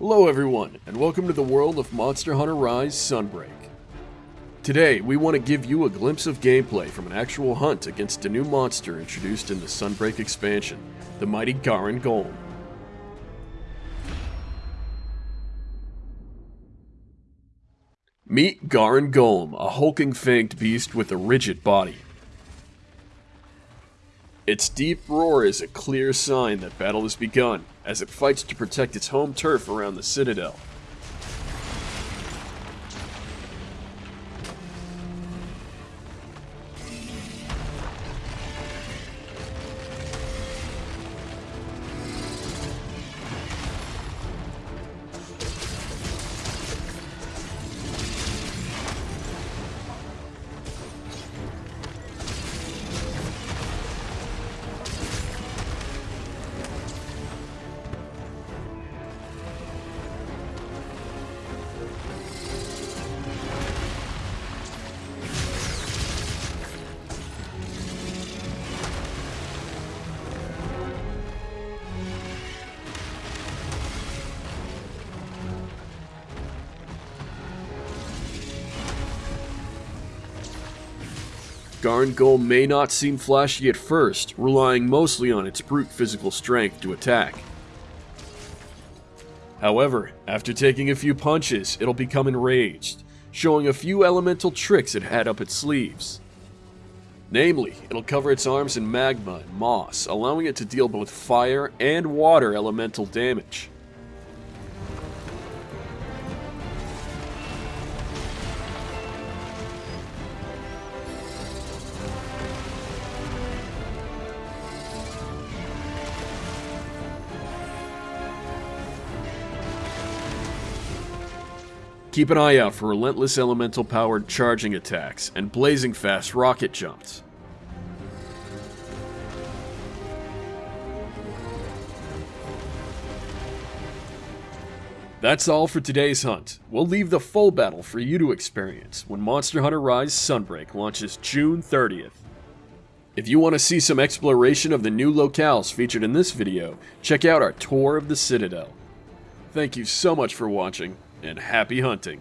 Hello everyone, and welcome to the world of Monster Hunter Rise Sunbreak. Today, we want to give you a glimpse of gameplay from an actual hunt against a new monster introduced in the Sunbreak expansion, the mighty Garangolm. Meet Garangolm, a hulking fanged beast with a rigid body. Its deep roar is a clear sign that battle has begun, as it fights to protect its home turf around the Citadel. Garn may not seem flashy at first, relying mostly on its brute physical strength to attack. However, after taking a few punches, it'll become enraged, showing a few elemental tricks it had up its sleeves. Namely, it'll cover its arms in magma and moss, allowing it to deal both fire and water elemental damage. Keep an eye out for relentless elemental powered charging attacks and blazing fast rocket jumps. That's all for today's hunt. We'll leave the full battle for you to experience when Monster Hunter Rise Sunbreak launches June 30th. If you want to see some exploration of the new locales featured in this video, check out our tour of the Citadel. Thank you so much for watching, and happy hunting.